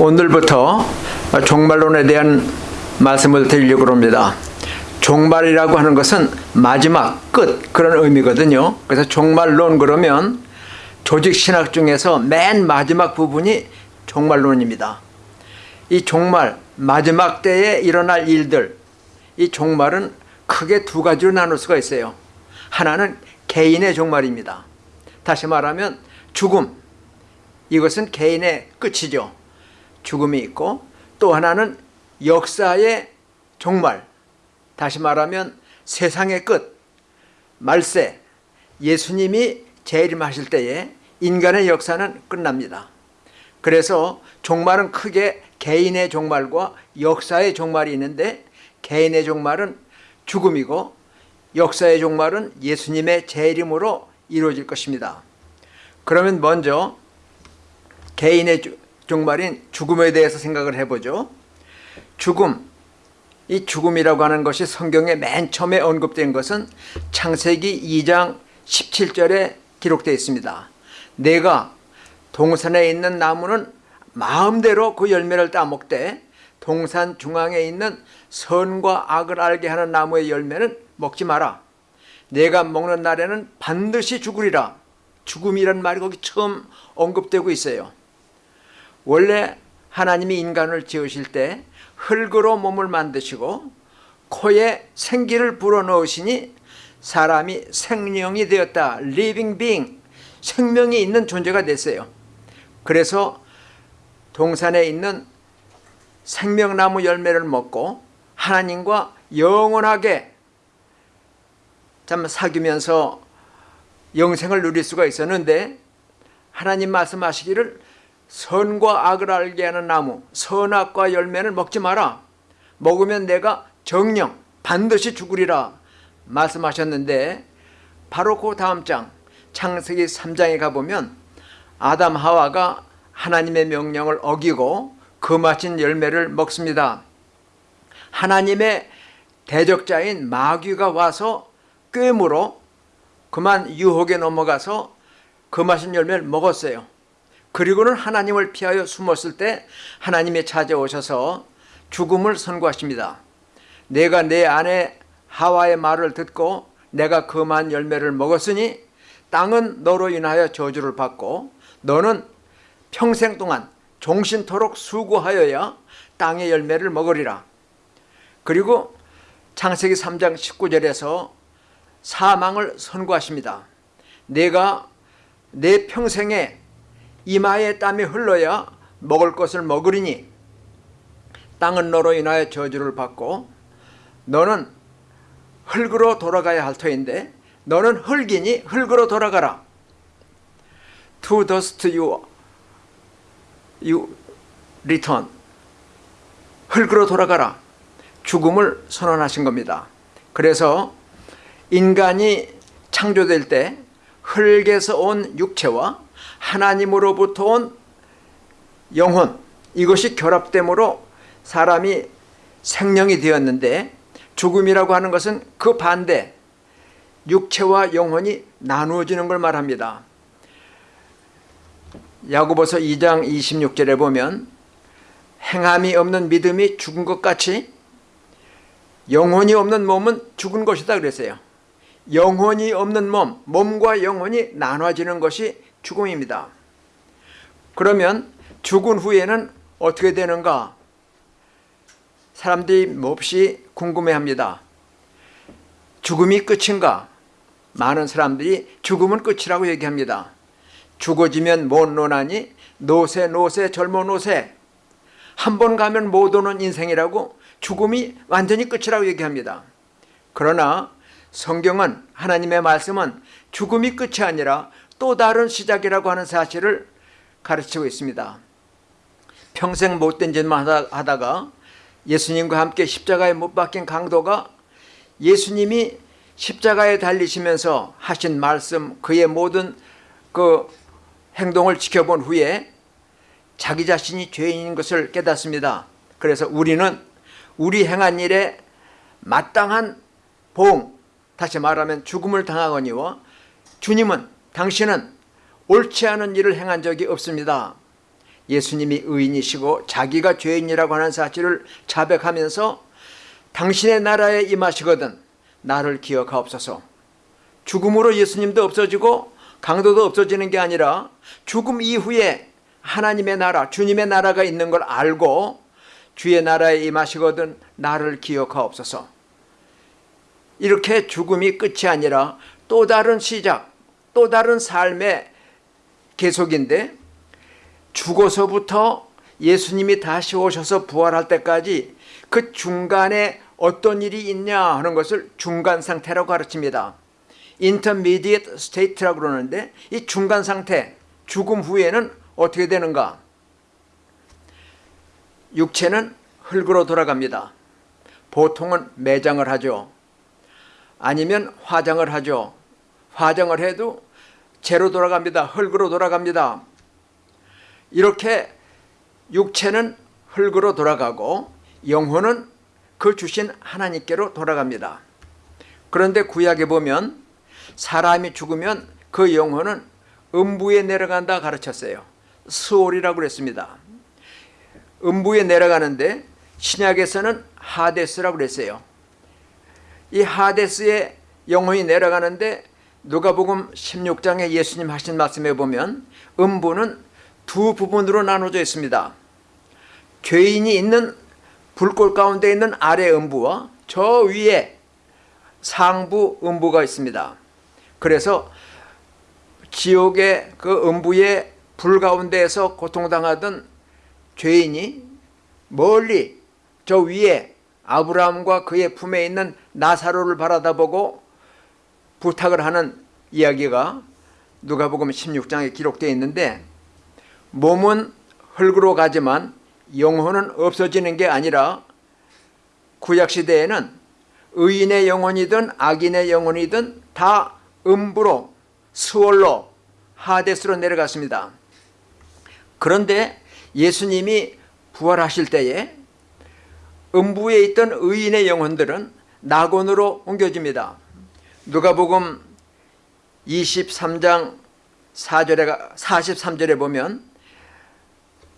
오늘부터 종말론에 대한 말씀을 드리려고 합니다. 종말이라고 하는 것은 마지막, 끝 그런 의미거든요. 그래서 종말론 그러면 조직 신학 중에서 맨 마지막 부분이 종말론입니다. 이 종말, 마지막 때에 일어날 일들, 이 종말은 크게 두 가지로 나눌 수가 있어요. 하나는 개인의 종말입니다. 다시 말하면 죽음, 이것은 개인의 끝이죠. 죽음이 있고 또 하나는 역사의 종말 다시 말하면 세상의 끝 말세 예수님이 재림하실 때에 인간의 역사는 끝납니다. 그래서 종말은 크게 개인의 종말과 역사의 종말이 있는데 개인의 종말은 죽음이고 역사의 종말은 예수님의 재림으로 이루어질 것입니다. 그러면 먼저 개인의 종말인 죽음에 대해서 생각을 해보죠. 죽음, 이 죽음이라고 하는 것이 성경에 맨 처음에 언급된 것은 창세기 2장 17절에 기록되어 있습니다. 내가 동산에 있는 나무는 마음대로 그 열매를 따먹되 동산 중앙에 있는 선과 악을 알게 하는 나무의 열매는 먹지 마라. 내가 먹는 날에는 반드시 죽으리라. 죽음이란 말이 거기 처음 언급되고 있어요. 원래 하나님이 인간을 지으실 때 흙으로 몸을 만드시고 코에 생기를 불어넣으시니 사람이 생명이 되었다. living being, 생명이 있는 존재가 됐어요. 그래서 동산에 있는 생명나무 열매를 먹고 하나님과 영원하게 참 사귀면서 영생을 누릴 수가 있었는데 하나님 말씀하시기를 선과 악을 알게 하는 나무 선악과 열매는 먹지 마라. 먹으면 내가 정령 반드시 죽으리라. 말씀하셨는데 바로 그 다음 장 창세기 3장에 가보면 아담 하와가 하나님의 명령을 어기고 금하신 열매를 먹습니다. 하나님의 대적자인 마귀가 와서 꾀물어 그만 유혹에 넘어가서 금하신 열매를 먹었어요 그리고는 하나님을 피하여 숨었을 때 하나님이 찾아오셔서 죽음을 선고하십니다. 내가 내 아내 하와의 말을 듣고 내가 금한 열매를 먹었으니 땅은 너로 인하여 저주를 받고 너는 평생 동안 종신토록 수고하여야 땅의 열매를 먹으리라. 그리고 창세기 3장 19절에서 사망을 선고하십니다. 내가 내 평생에 이마에 땀이 흘러야 먹을 것을 먹으리니 땅은 너로 인하여 저주를 받고 너는 흙으로 돌아가야 할 터인데 너는 흙이니 흙으로 돌아가라. To dust you, you return. 흙으로 돌아가라. 죽음을 선언하신 겁니다. 그래서 인간이 창조될 때 흙에서 온 육체와 하나님으로부터 온 영혼 이것이 결합됨으로 사람이 생명이 되었는데 죽음이라고 하는 것은 그 반대 육체와 영혼이 나누어지는 걸 말합니다. 야고보서 2장 26절에 보면 행함이 없는 믿음이 죽은 것 같이 영혼이 없는 몸은 죽은 것이다 그랬어요. 영혼이 없는 몸, 몸과 영혼이 나눠지는 것이 죽음입니다. 그러면 죽은 후에는 어떻게 되는가? 사람들이 몹시 궁금해합니다. 죽음이 끝인가? 많은 사람들이 죽음은 끝이라고 얘기합니다. 죽어지면 못 노나니 노세 노세 젊어 노세 한 번 가면 못 오는 인생이라고 죽음이 완전히 끝이라고 얘기합니다. 그러나 성경은 하나님의 말씀은 죽음이 끝이 아니라 또 다른 시작이라고 하는 사실을 가르치고 있습니다. 평생 못된 짓만 하다가 예수님과 함께 십자가에 못 박힌 강도가 예수님이 십자가에 달리시면서 하신 말씀 그의 모든 그 행동을 지켜본 후에 자기 자신이 죄인인 것을 깨닫습니다. 그래서 우리는 우리 행한 일에 마땅한 보응 다시 말하면 죽음을 당하거니와 주님은 당신은 옳지 않은 일을 행한 적이 없습니다. 예수님이 의인이시고 자기가 죄인이라고 하는 사실을 자백하면서 당신의 나라에 임하시거든 나를 기억하옵소서. 죽음으로 예수님도 없어지고 강도도 없어지는 게 아니라 죽음 이후에 하나님의 나라, 주님의 나라가 있는 걸 알고 주의 나라에 임하시거든 나를 기억하옵소서. 이렇게 죽음이 끝이 아니라 또 다른 시작, 또 다른 삶의 계속인데 죽어서부터 예수님이 다시 오셔서 부활할 때까지 그 중간에 어떤 일이 있냐 하는 것을 중간 상태라고 가르칩니다. intermediate state라고 그러는데 이 중간 상태, 죽음 후에는 어떻게 되는가? 육체는 흙으로 돌아갑니다. 보통은 매장을 하죠. 아니면 화장을 하죠. 화장을 해도 재로 돌아갑니다. 흙으로 돌아갑니다. 이렇게 육체는 흙으로 돌아가고 영혼은 그 주신 하나님께로 돌아갑니다. 그런데 구약에 보면 사람이 죽으면 그 영혼은 음부에 내려간다 가르쳤어요. 스올이라고 그랬습니다. 음부에 내려가는데 신약에서는 하데스라고 그랬어요. 이 하데스에 영혼이 내려가는데 누가복음 16장에 예수님 하신 말씀에 보면 음부는 두 부분으로 나눠져 있습니다. 죄인이 있는 불꽃 가운데 있는 아래 음부와 저 위에 상부 음부가 있습니다. 그래서 지옥의 그 음부의 불 가운데에서 고통당하던 죄인이 멀리 저 위에 아브라함과 그의 품에 있는 나사로를 바라다보고 부탁을 하는 이야기가 누가복음 16장에 기록되어 있는데 몸은 흙으로 가지만 영혼은 없어지는 게 아니라 구약 시대에는 의인의 영혼이든 악인의 영혼이든 다 음부로 스월로 하데스로 내려갔습니다. 그런데 예수님이 부활하실 때에 음부에 있던 의인의 영혼들은 낙원으로 옮겨집니다. 누가복음 23장 4절에 43절에 보면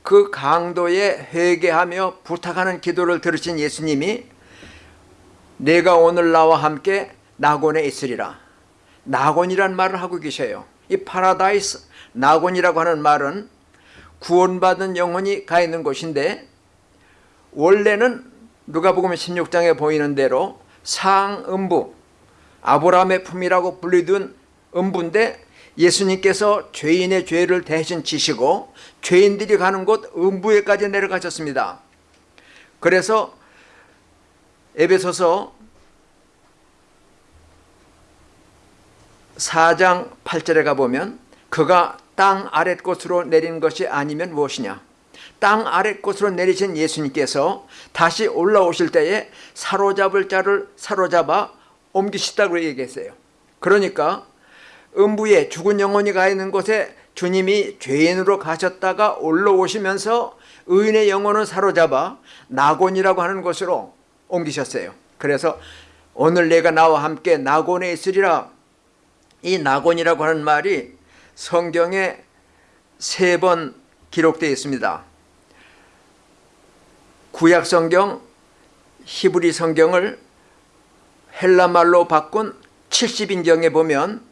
그 강도의 회개하며 부탁하는 기도를 들으신 예수님이 내가 오늘 나와 함께 낙원에 있으리라. 낙원이란 말을 하고 계셔요. 이 파라다이스 낙원이라고 하는 말은 구원받은 영혼이 가 있는 곳인데 원래는 누가복음 16장에 보이는 대로 상음부 아브라함의 품이라고 불리던 음부인데 예수님께서 죄인의 죄를 대신 지시고 죄인들이 가는 곳 음부에까지 내려가셨습니다. 그래서 에베소서 4장 8절에 가보면 그가 땅 아랫곳으로 내린 것이 아니면 무엇이냐 땅 아랫곳으로 내리신 예수님께서 다시 올라오실 때에 사로잡을 자를 사로잡아 옮기시다고 얘기했어요. 그러니까 음부에 죽은 영혼이 가 있는 곳에 주님이 죄인으로 가셨다가 올라오시면서 의인의 영혼을 사로잡아 낙원이라고 하는 곳으로 옮기셨어요. 그래서 오늘 내가 나와 함께 낙원에 있으리라. 이 낙원이라고 하는 말이 성경에 세 번 기록되어 있습니다. 구약 성경 히브리 성경을 헬라 말로 바꾼 70인경에 보면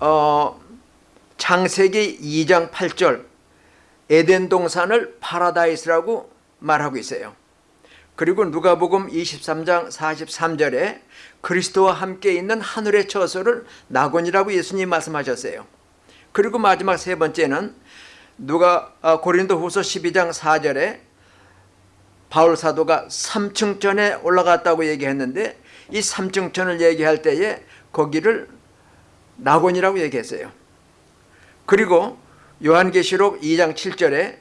어, 창세기 2장 8절 에덴 동산을 파라다이스라고 말하고 있어요. 그리고 누가복음 23장 43절에 그리스도와 함께 있는 하늘의 처소를 낙원이라고 예수님 말씀하셨어요. 그리고 마지막 세 번째는 누가 아, 고린도후서 12장 4절에 바울 사도가 3층 전에 올라갔다고 얘기했는데 이 3층전을 얘기할 때에 거기를 낙원이라고 얘기했어요. 그리고 요한계시록 2장 7절에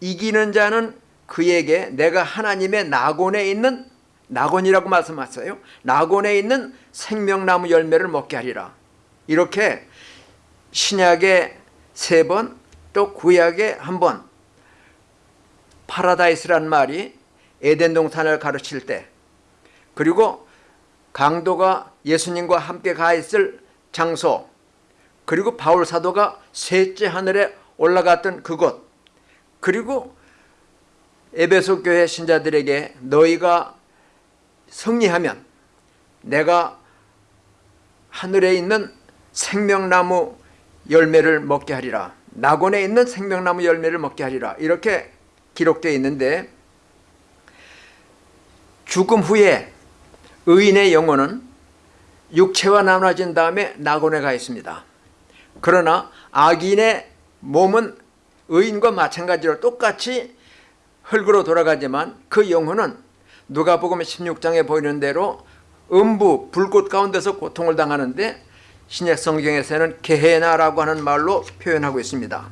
이기는 자는 그에게 내가 하나님의 낙원에 있는 낙원이라고 말씀하셨어요. 낙원에 있는 생명나무 열매를 먹게 하리라. 이렇게 신약에 세 번, 또 구약에 한 번, 파라다이스란 말이 에덴 동산을 가르칠 때, 그리고 강도가 예수님과 함께 가 있을 장소, 그리고 바울 사도가 셋째 하늘에 올라갔던 그곳, 그리고 에베소 교회 신자들에게 너희가 승리하면 내가 하늘에 있는 생명나무 열매를 먹게 하리라. 낙원에 있는 생명나무 열매를 먹게 하리라. 이렇게 기록되어 있는데 죽음 후에 의인의 영혼은 육체와 나눠진 다음에 낙원에 가 있습니다. 그러나 악인의 몸은 의인과 마찬가지로 똑같이 흙으로 돌아가지만 그 영혼은 누가복음 16장에 보이는 대로 음부 불꽃 가운데서 고통을 당하는데 신약 성경에서는 게헤나라고 하는 말로 표현하고 있습니다.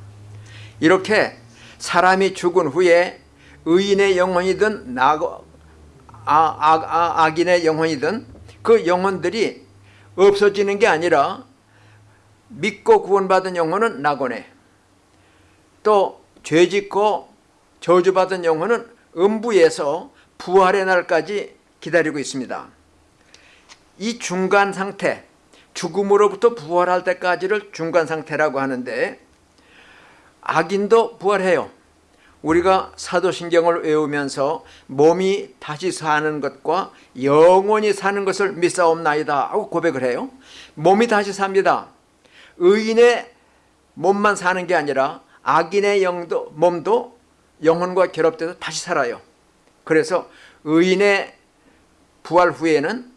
이렇게 사람이 죽은 후에 의인의 영혼이든 악, 아, 악, 아, 악인의 영혼이든 그 영혼들이 없어지는 게 아니라 믿고 구원받은 영혼은 낙원에 또 죄짓고 저주받은 영혼은 음부에서 부활의 날까지 기다리고 있습니다. 이 중간 상태, 죽음으로부터 부활할 때까지를 중간 상태라고 하는데 악인도 부활해요. 우리가 사도신경을 외우면서 몸이 다시 사는 것과 영원히 사는 것을 믿사옵나이다 하고 고백을 해요. 몸이 다시 삽니다. 의인의 몸만 사는 게 아니라 악인의 영도, 몸도 영혼과 결합돼서 다시 살아요. 그래서 의인의 부활 후에는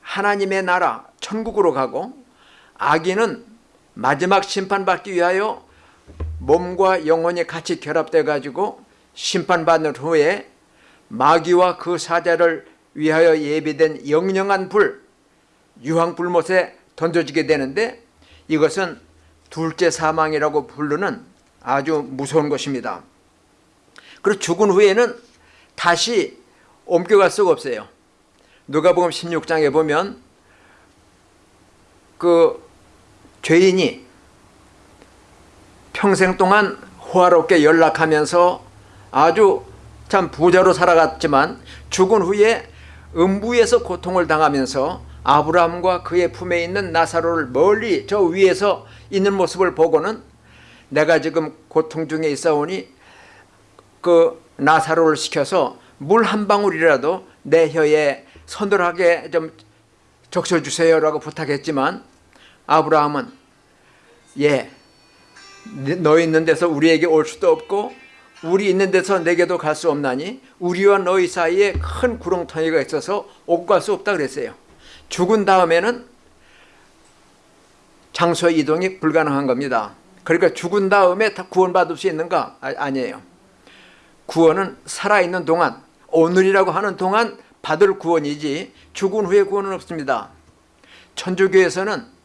하나님의 나라 천국으로 가고 악인은 마지막 심판받기 위하여 몸과 영혼이 같이 결합돼 가지고 심판받는 후에 마귀와 그 사자를 위하여 예비된 영영한 불 유황불못에 던져지게 되는데 이것은 둘째 사망이라고 부르는 아주 무서운 것입니다. 그리고 죽은 후에는 다시 옮겨갈 수가 없어요. 누가복음 16장에 보면 그 죄인이 평생 동안 호화롭게 연락하면서 아주 참 부자로 살아갔지만 죽은 후에 음부에서 고통을 당하면서 아브라함과 그의 품에 있는 나사로를 멀리 저 위에서 있는 모습을 보고는 내가 지금 고통 중에 있어 오니 그 나사로를 시켜서 물 한 방울이라도 내 혀에 서늘하게 좀 적셔주세요라고 부탁했지만 아브라함은 예, 너 있는 데서 우리에게 올 수도 없고 우리 있는 데서 내게도 갈 수 없나니 우리와 너희 사이에 큰 구렁텅이가 있어서 오고 갈수 없다 그랬어요. 죽은 다음에는 장소 이동이 불가능한 겁니다. 그러니까 죽은 다음에 다 구원받을 수 있는가? 아, 아니에요. 구원은 살아있는 동안 오늘이라고 하는 동안 받을 구원이지 죽은 후에 구원은 없습니다. 천주교에서는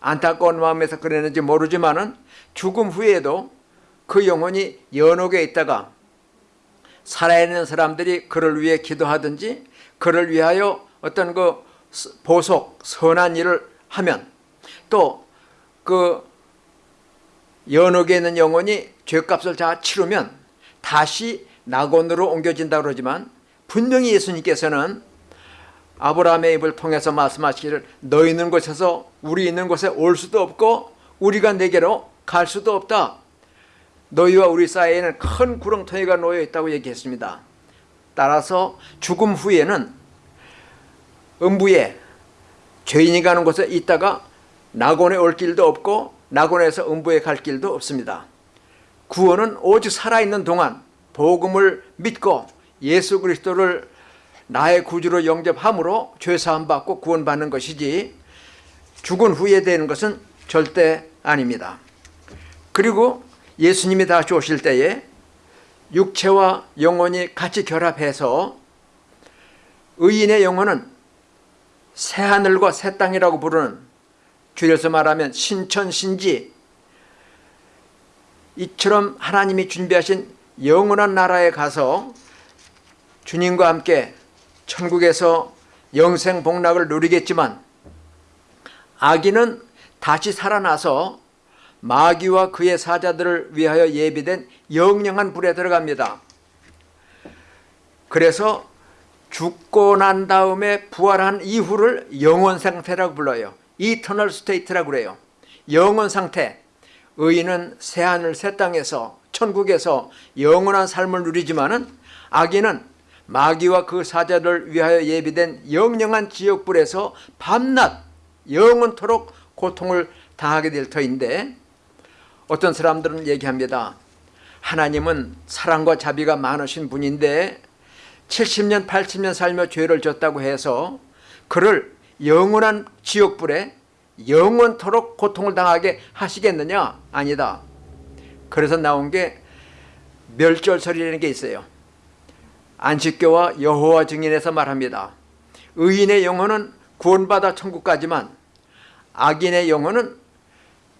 안타까운 마음에서 그랬는지 모르지만 은 죽음 후에도 그 영혼이 연옥에 있다가 살아있는 사람들이 그를 위해 기도하든지 그를 위하여 어떤 그 보석 선한 일을 하면 또 그 연옥에 있는 영혼이 죄값을 다 치르면 다시 낙원으로 옮겨진다 그러지만 분명히 예수님께서는 아브라함의 입을 통해서 말씀하시기를 너 있는 곳에서 우리 있는 곳에 올 수도 없고 우리가 내게로 갈 수도 없다. 너희와 우리 사이에는 큰 구렁텅이가 놓여 있다고 얘기했습니다. 따라서 죽음 후에는 음부에 죄인이 가는 곳에 있다가 낙원에 올 길도 없고 낙원에서 음부에 갈 길도 없습니다. 구원은 오직 살아있는 동안 복음을 믿고 예수 그리스도를 나의 구주로 영접함으로 죄사함 받고 구원받는 것이지 죽은 후에 되는 것은 절대 아닙니다. 그리고 예수님이 다시 오실 때에 육체와 영혼이 같이 결합해서 의인의 영혼은 새하늘과 새 땅이라고 부르는 줄여서 말하면 신천신지 이처럼 하나님이 준비하신 영원한 나라에 가서 주님과 함께 천국에서 영생 복락을 누리겠지만 악인은 다시 살아나서 마귀와 그의 사자들을 위하여 예비된 영영한 불에 들어갑니다. 그래서 죽고 난 다음에 부활한 이후를 영원 상태라고 불러요. eternal state라고 그래요. 영원 상태. 의인은 새하늘 새 땅에서 천국에서 영원한 삶을 누리지만 은 악인은 마귀와 그 사자를 위하여 예비된 영영한 지옥불에서 밤낮 영원토록 고통을 당하게 될 터인데 어떤 사람들은 얘기합니다. 하나님은 사랑과 자비가 많으신 분인데 70년 80년 살며 죄를 졌다고 해서 그를 영원한 지옥불에 영원토록 고통을 당하게 하시겠느냐? 아니다. 그래서 나온 게 멸절설이라는 게 있어요. 안식교와 여호와 증인에서 말합니다. 의인의 영혼은 구원받아 천국까지만 악인의 영혼은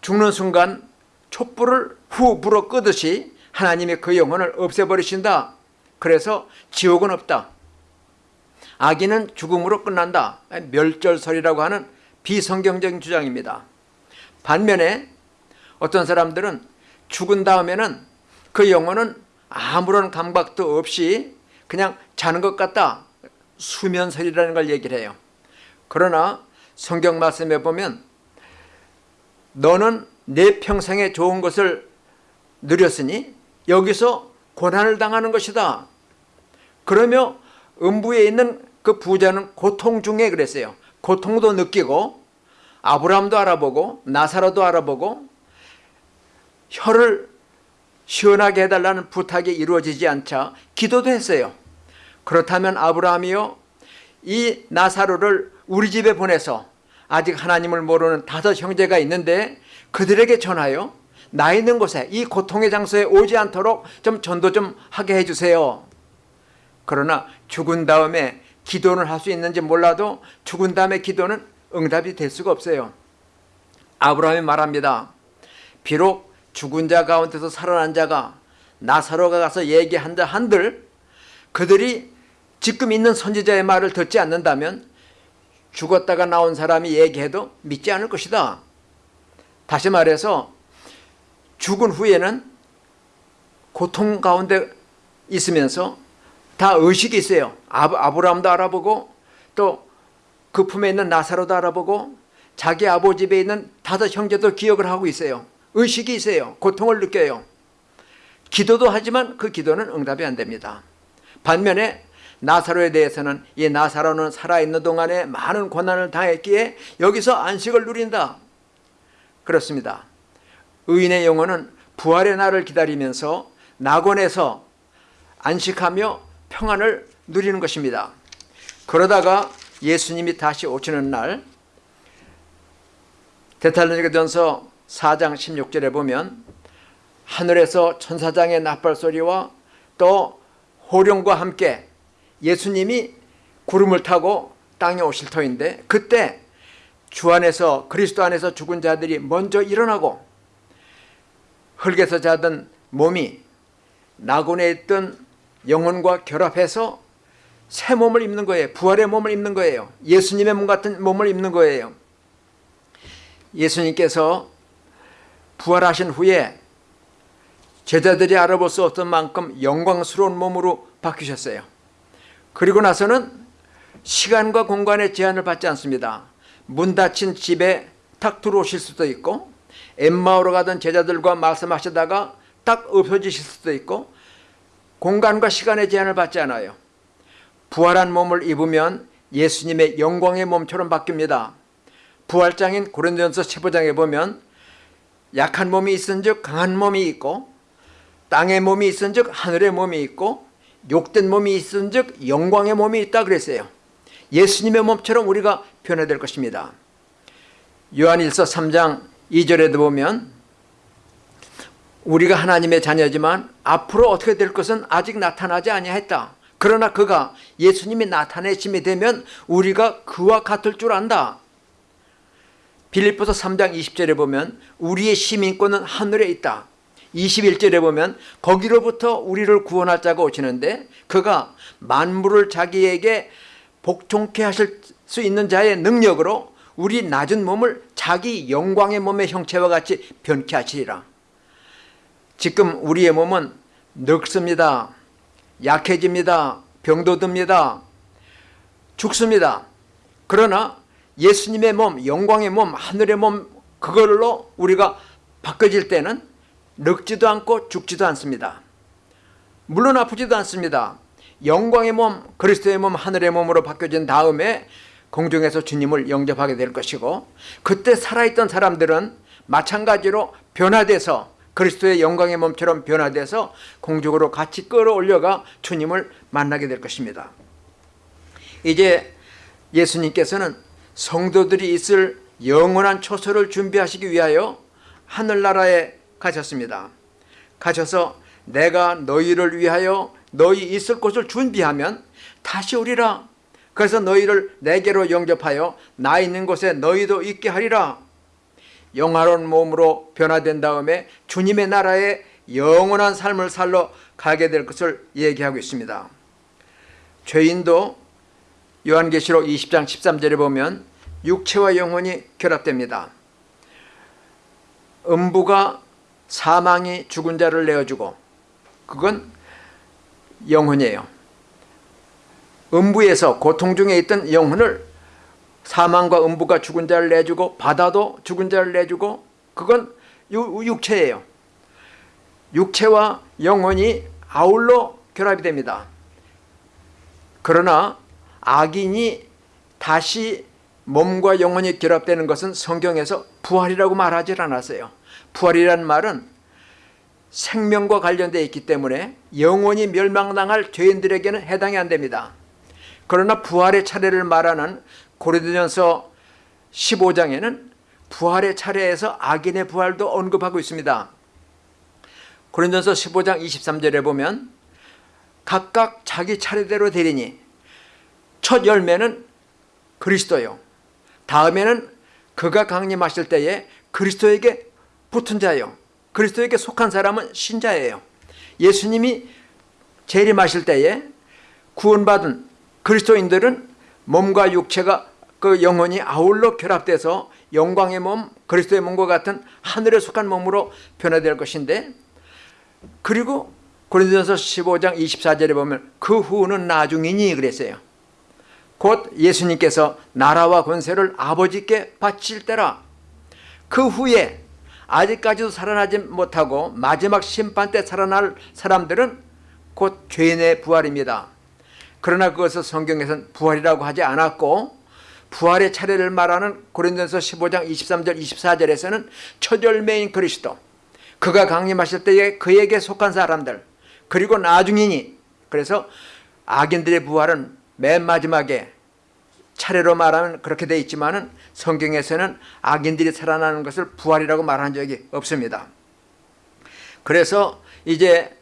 죽는 순간 촛불을 후 불어 끄듯이 하나님이 그 영혼을 없애버리신다. 그래서 지옥은 없다. 악인은 죽음으로 끝난다. 멸절설이라고 하는 비성경적인 주장입니다. 반면에 어떤 사람들은 죽은 다음에는 그 영혼은 아무런 감각도 없이 그냥 자는 것 같다. 수면설이라는 걸 얘기를 해요. 그러나 성경 말씀에 보면 너는 내 평생에 좋은 것을 누렸으니 여기서 고난을 당하는 것이다. 그러며 음부에 있는 그 부자는 고통 중에 그랬어요. 고통도 느끼고 아브라함도 알아보고 나사로도 알아보고 혀를 시원하게 해달라는 부탁이 이루어지지 않자 기도도 했어요. 그렇다면 아브라함이요 이 나사로를 우리 집에 보내서 아직 하나님을 모르는 다섯 형제가 있는데 그들에게 전하여 나 있는 곳에 이 고통의 장소에 오지 않도록 좀 전도 좀 하게 해주세요. 그러나 죽은 다음에 기도는 할 수 있는지 몰라도 죽은 다음에 기도는 응답이 될 수가 없어요. 아브라함이 말합니다. 비록 죽은 자 가운데서 살아난 자가 나사로가 가서 얘기한다 한들 그들이 지금 있는 선지자의 말을 듣지 않는다면 죽었다가 나온 사람이 얘기해도 믿지 않을 것이다. 다시 말해서 죽은 후에는 고통 가운데 있으면서 다 의식이 있어요. 아브라함도 알아보고 또 그 품에 있는 나사로도 알아보고 자기 아버지 집에 있는 다섯 형제도 기억을 하고 있어요. 의식이 있어요. 고통을 느껴요. 기도도 하지만 그 기도는 응답이 안 됩니다. 반면에 나사로에 대해서는 이 나사로는 살아있는 동안에 많은 고난을 당했기에 여기서 안식을 누린다. 그렇습니다. 의인의 영혼은 부활의 날을 기다리면서 낙원에서 안식하며 평안을 누리는 것입니다. 그러다가 예수님이 다시 오시는 날 데살로니가전서 4장 16절에 보면 하늘에서 천사장의 나팔 소리와 또 호령과 함께 예수님이 구름을 타고 땅에 오실 터인데 그때 주 안에서 그리스도 안에서 죽은 자들이 먼저 일어나고 흙에서 자던 몸이 나곤에 있던 영혼과 결합해서 새 몸을 입는 거예요. 부활의 몸을 입는 거예요. 예수님의 몸 같은 몸을 입는 거예요. 예수님께서 부활하신 후에 제자들이 알아볼 수 없던 만큼 영광스러운 몸으로 바뀌셨어요. 그리고 나서는 시간과 공간의 제한을 받지 않습니다. 문 닫힌 집에 탁 들어오실 수도 있고 엠마오로 가던 제자들과 말씀하시다가 딱 없어지실 수도 있고 공간과 시간의 제한을 받지 않아요. 부활한 몸을 입으면 예수님의 영광의 몸처럼 바뀝니다. 부활장인 고린도전서 15장에 보면 약한 몸이 있은 즉 강한 몸이 있고 땅의 몸이 있은 즉 하늘의 몸이 있고 욕된 몸이 있은즉 영광의 몸이 있다 그랬어요. 예수님의 몸처럼 우리가 변화될 것입니다. 요한일서 3장 2절에도 보면 우리가 하나님의 자녀지만 앞으로 어떻게 될 것은 아직 나타나지 아니했다. 그러나 그가 예수님이 나타내심이 되면 우리가 그와 같을 줄 안다. 빌립보서 3장 20절에 보면 우리의 시민권은 하늘에 있다. 21절에 보면 거기로부터 우리를 구원할 자가 오시는데 그가 만물을 자기에게 복종케 하실 수 있는 자의 능력으로 우리 낮은 몸을 자기 영광의 몸의 형체와 같이 변케 하시리라. 지금 우리의 몸은 늙습니다. 약해집니다. 병도 듭니다. 죽습니다. 그러나 예수님의 몸, 영광의 몸, 하늘의 몸 그걸로 우리가 바꿔질 때는 늙지도 않고 죽지도 않습니다. 물론 아프지도 않습니다. 영광의 몸, 그리스도의 몸, 하늘의 몸으로 바뀌어진 다음에 공중에서 주님을 영접하게 될 것이고 그때 살아있던 사람들은 마찬가지로 변화돼서 그리스도의 영광의 몸처럼 변화돼서 공중으로 같이 끌어올려가 주님을 만나게 될 것입니다. 이제 예수님께서는 성도들이 있을 영원한 초소를 준비하시기 위하여 하늘나라에 가셨습니다. 가셔서 내가 너희를 위하여 너희 있을 곳을 준비하면 다시 오리라. 그래서 너희를 내게로 영접하여 나 있는 곳에 너희도 있게 하리라. 영화로운 몸으로 변화된 다음에 주님의 나라에 영원한 삶을 살러 가게 될 것을 얘기하고 있습니다. 죄인도 요한계시록 20장 13절에 보면 육체와 영혼이 결합됩니다. 음부가 사망이 죽은 자를 내어주고 그건 영혼이에요. 음부에서 고통 중에 있던 영혼을 사망과 음부가 죽은 자를 내주고 바다도 죽은 자를 내주고 그건 육체예요. 육체와 영혼이 아울러 결합이 됩니다. 그러나 악인이 다시 몸과 영혼이 결합되는 것은 성경에서 부활이라고 말하지 않았어요. 부활이란 말은 생명과 관련되어 있기 때문에 영원히 멸망당할 죄인들에게는 해당이 안 됩니다. 그러나 부활의 차례를 말하는 고린도전서 15장에는 부활의 차례에서 악인의 부활도 언급하고 있습니다. 고린도전서 15장 23절에 보면 각각 자기 차례대로 되리니 첫 열매는 그리스도요. 다음에는 그가 강림하실 때에 그리스도에게 붙은 자요. 그리스도에게 속한 사람은 신자예요. 예수님이 재림하실 때에 구원받은 그리스도인들은 몸과 육체가 그 영혼이 아울러 결합돼서 영광의 몸, 그리스도의 몸과 같은 하늘에 속한 몸으로 변화될 것인데 그리고 고린도전서 15장 24절에 보면 그 후는 나중이니 그랬어요. 곧 예수님께서 나라와 권세를 아버지께 바칠 때라 그 후에 아직까지도 살아나지 못하고 마지막 심판 때 살아날 사람들은 곧 죄인의 부활입니다. 그러나 그것을 성경에서는 부활이라고 하지 않았고 부활의 차례를 말하는 고린도서 15장 23절 24절에서는 첫 열매인 그리스도 그가 강림하실 때에 그에게 속한 사람들 그리고 나중이니 그래서 악인들의 부활은 맨 마지막에 차례로 말하면 그렇게 되어 있지만 성경에서는 악인들이 살아나는 것을 부활이라고 말한 적이 없습니다. 그래서 이제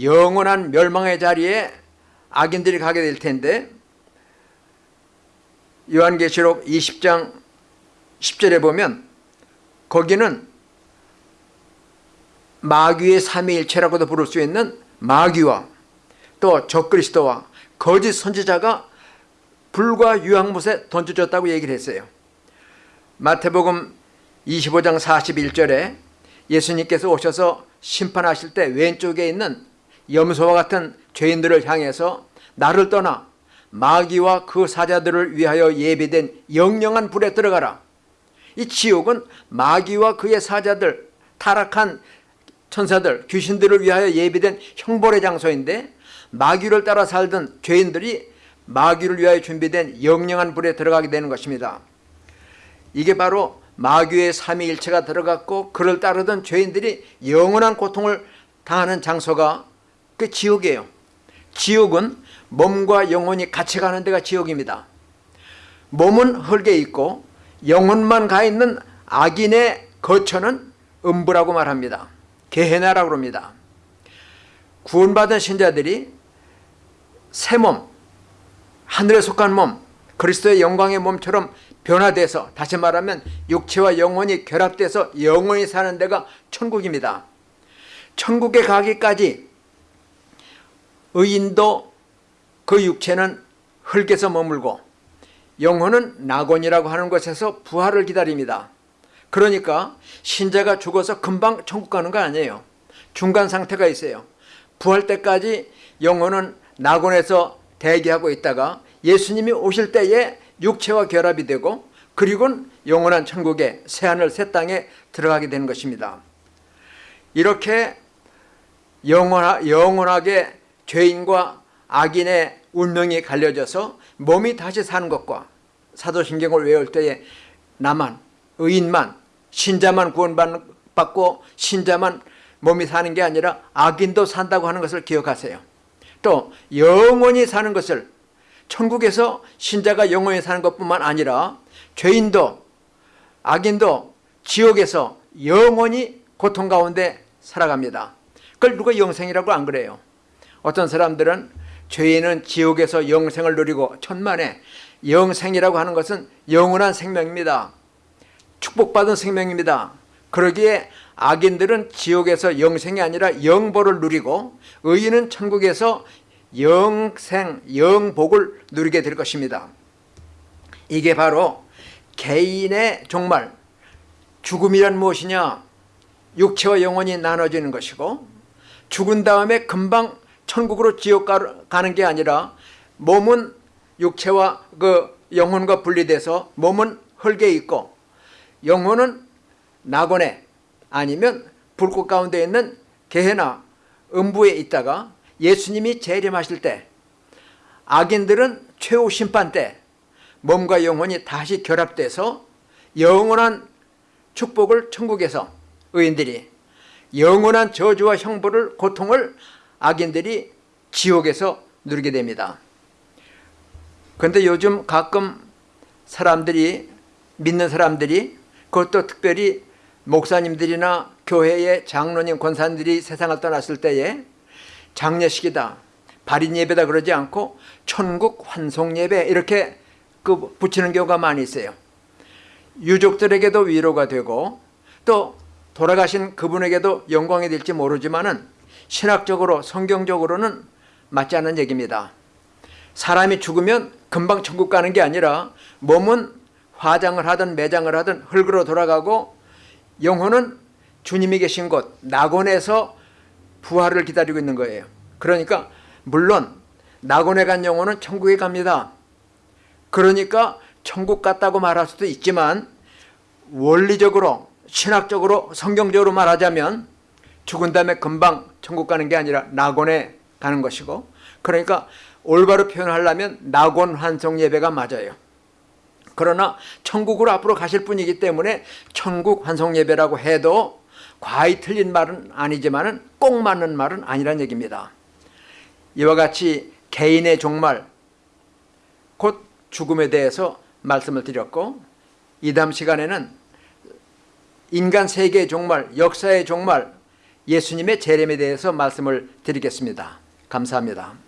영원한 멸망의 자리에 악인들이 가게 될 텐데 요한계시록 20장 10절에 보면 거기는 마귀의 삼위일체라고도 부를 수 있는 마귀와 또 적그리스도와 거짓 선지자가 불과 유황못에 던져졌다고 얘기를 했어요. 마태복음 25장 41절에 예수님께서 오셔서 심판하실 때 왼쪽에 있는 염소와 같은 죄인들을 향해서 나를 떠나 마귀와 그 사자들을 위하여 예비된 영영한 불에 들어가라. 이 지옥은 마귀와 그의 사자들, 타락한 천사들, 귀신들을 위하여 예비된 형벌의 장소인데 마귀를 따라 살던 죄인들이 마귀를 위하여 준비된 영영한 불에 들어가게 되는 것입니다. 이게 바로 마귀의 삼위일체가 들어갔고 그를 따르던 죄인들이 영원한 고통을 당하는 장소가 그 지옥이에요. 지옥은 몸과 영혼이 같이 가는 데가 지옥입니다. 몸은 흙에 있고 영혼만 가 있는 악인의 거처는 음부라고 말합니다. 게헤나라고 합니다. 구원받은 신자들이 새 몸, 하늘에 속한 몸, 그리스도의 영광의 몸처럼 변화돼서 다시 말하면 육체와 영혼이 결합돼서 영원히 사는 데가 천국입니다. 천국에 가기까지 의인도 그 육체는 흙에서 머물고 영혼은 낙원이라고 하는 곳에서 부활을 기다립니다. 그러니까 신자가 죽어서 금방 천국 가는 거 아니에요. 중간 상태가 있어요. 부활 때까지 영혼은 낙원에서 대기하고 있다가 예수님이 오실 때에 육체와 결합이 되고 그리고는 영원한 천국에 새하늘 새 땅에 들어가게 되는 것입니다. 이렇게 영원하, 영원하게 죄인과 악인의 운명이 갈려져서 몸이 다시 사는 것과 사도신경을 외울 때에 나만 의인만 신자만 구원받고 신자만 몸이 사는 게 아니라 악인도 산다고 하는 것을 기억하세요. 또 영원히 사는 것을 천국에서 신자가 영원히 사는 것뿐만 아니라 죄인도 악인도 지옥에서 영원히 고통 가운데 살아갑니다. 그걸 누가 영생이라고 안 그래요. 어떤 사람들은 죄인은 지옥에서 영생을 누리고 천만에 영생이라고 하는 것은 영원한 생명입니다. 축복받은 생명입니다. 그러기에 악인들은 지옥에서 영생이 아니라 영보를 누리고 의인은 천국에서 영생, 영복을 누리게 될 것입니다. 이게 바로 개인의 종말, 죽음이란 무엇이냐? 육체와 영혼이 나눠지는 것이고 죽은 다음에 금방 천국으로 지옥 가는 게 아니라 몸은 육체와 그 영혼과 분리돼서 몸은 흙에 있고 영혼은 낙원에 아니면 불꽃 가운데 있는 게헤나 음부에 있다가 예수님이 재림하실 때 악인들은 최후 심판 때 몸과 영혼이 다시 결합돼서 영원한 축복을 천국에서 의인들이 영원한 저주와 형벌을 고통을 악인들이 지옥에서 누리게 됩니다. 그런데 요즘 가끔 사람들이 믿는 사람들이 그것도 특별히 목사님들이나 교회의 장로님 권사님들이 세상을 떠났을 때에 장례식이다 발인 예배다 그러지 않고 천국 환송 예배 이렇게 그 붙이는 경우가 많이 있어요. 유족들에게도 위로가 되고 또 돌아가신 그분에게도 영광이 될지 모르지만 은 신학적으로 성경적으로는 맞지 않는 얘기입니다. 사람이 죽으면 금방 천국 가는 게 아니라 몸은 화장을 하든 매장을 하든 흙으로 돌아가고 영혼은 주님이 계신 곳 낙원에서 부활을 기다리고 있는 거예요. 그러니까 물론 낙원에 간 영혼은 천국에 갑니다. 그러니까 천국 갔다고 말할 수도 있지만 원리적으로 신학적으로 성경적으로 말하자면 죽은 다음에 금방 천국 가는 게 아니라 낙원에 가는 것이고 그러니까 올바로 표현하려면 낙원 환송 예배가 맞아요. 그러나 천국으로 앞으로 가실 분이기 때문에 천국 환송 예배라고 해도 과히 틀린 말은 아니지만 꼭 맞는 말은 아니란 얘기입니다. 이와 같이 개인의 종말 곧 죽음에 대해서 말씀을 드렸고 이 다음 시간에는 인간 세계의 종말, 역사의 종말, 예수님의 재림에 대해서 말씀을 드리겠습니다. 감사합니다.